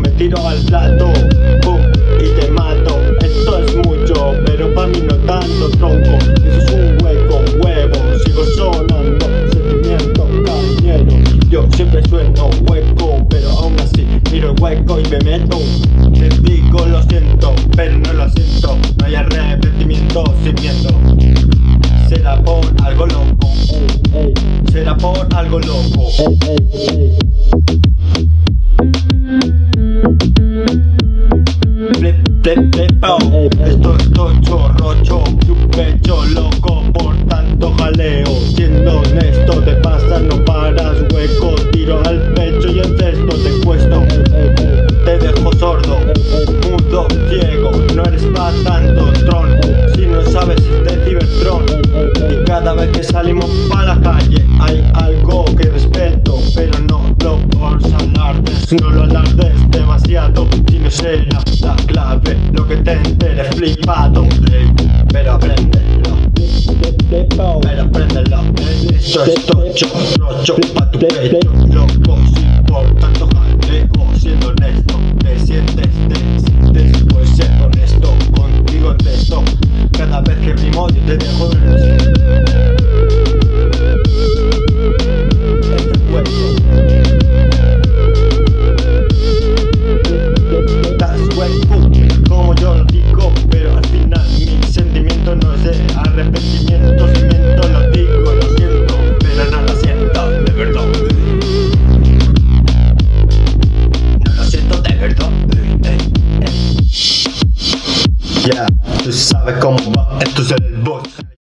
tiro al plato, y te mato. Esto es mucho, pero pa' mí no tanto tronco. Eso es un hueco, huevo, sigo sonando, sentimiento cañero. Yo siempre sueno hueco, pero aún así miro el hueco y me meto. Te digo lo siento, pero no lo siento. No hay arrepentimiento sin miedo. Será por algo loco, será por algo loco. Flip, oh. Esto es tocho, rocho, y un pecho loco por tanto jaleo. Siendo honesto, te pasa, no paras, hueco, tiro al pecho y en cesto te cuesto. Te dejo sordo, mudo, ciego, no eres pa' tanto tron. Si no sabes es de Cybertron. Y cada vez que salimos pa' la calle hay algo que respeto, pero no lo por alardes, no lo alardes demasiado. Si no flipado, pero apréndelo. Pero apréndelo. Esto es tocho, rocho pa' tu pecho. Loco, sin por tanto jaleo, siendo honesto, te sientes después ser honesto. Contigo en esto, cada vez que mi yo te dejo Yeah, tú sabes cómo va, esto es el boss.